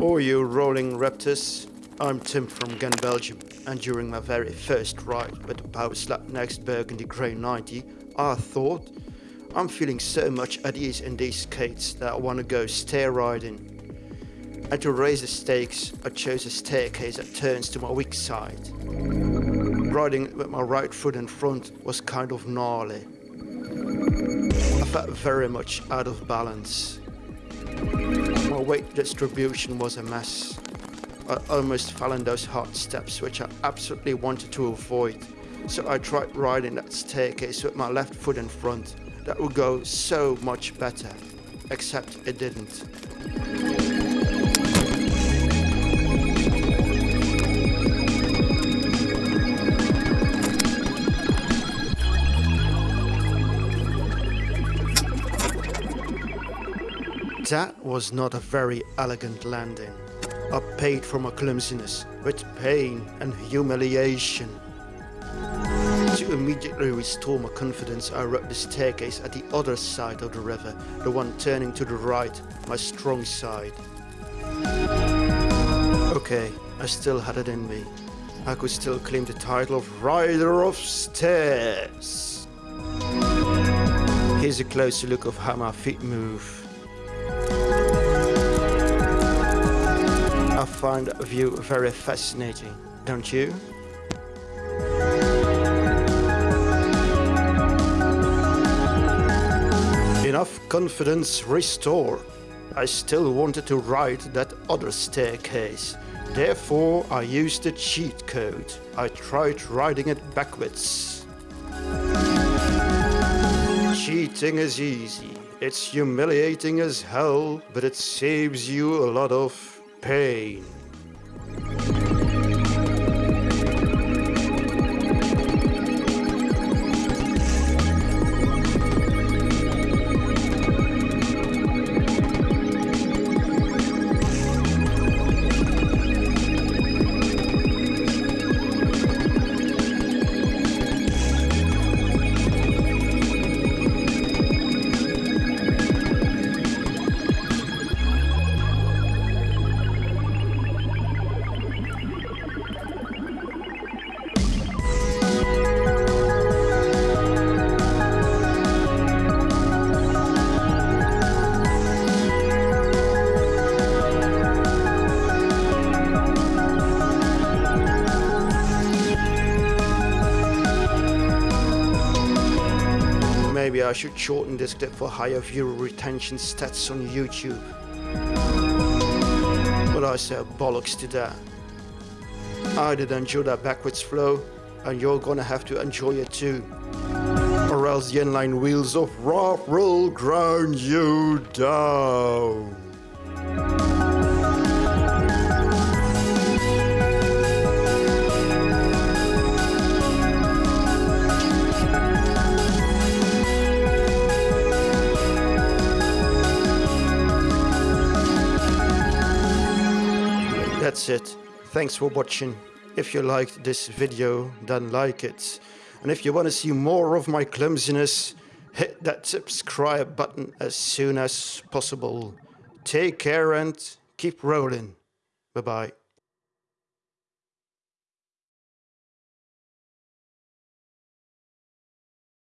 Or you rolling raptors. I'm Tim from Ghent, Belgium, and during my very first ride with the Powerslide Next Burgundy Grey 90, I thought, I'm feeling so much at ease in these skates that I want to go stair riding. And to raise the stakes, I chose a staircase that turns to my weak side. Riding with my right foot in front was kind of gnarly. I felt very much out of balance. Weight distribution was a mess. I almost fell in those hard steps which I absolutely wanted to avoid. So I tried riding that staircase with my left foot in front. That would go so much better. Except it didn't. That was not a very elegant landing. I paid for my clumsiness with pain and humiliation. To immediately restore my confidence, I rode the staircase at the other side of the river, the one turning to the right, my strong side. Okay, I still had it in me. I could still claim the title of Rider of Stairs. Here's a closer look of how my feet move. I find view very fascinating, don't you? Enough confidence restored. I still wanted to ride that other staircase. Therefore, I used the cheat code. I tried riding it backwards. Cheating is easy. It's humiliating as hell, but it saves you a lot of pain. I should shorten this clip for higher viewer retention stats on YouTube. But I said bollocks to that. I did enjoy that backwards flow, and you're gonna have to enjoy it too. Or else the inline wheels of rock will ground you down. That's it. Thanks for watching. If you liked this video, then like it. And if you want to see more of my clumsiness, hit that subscribe button as soon as possible. Take care and keep rolling. Bye-bye.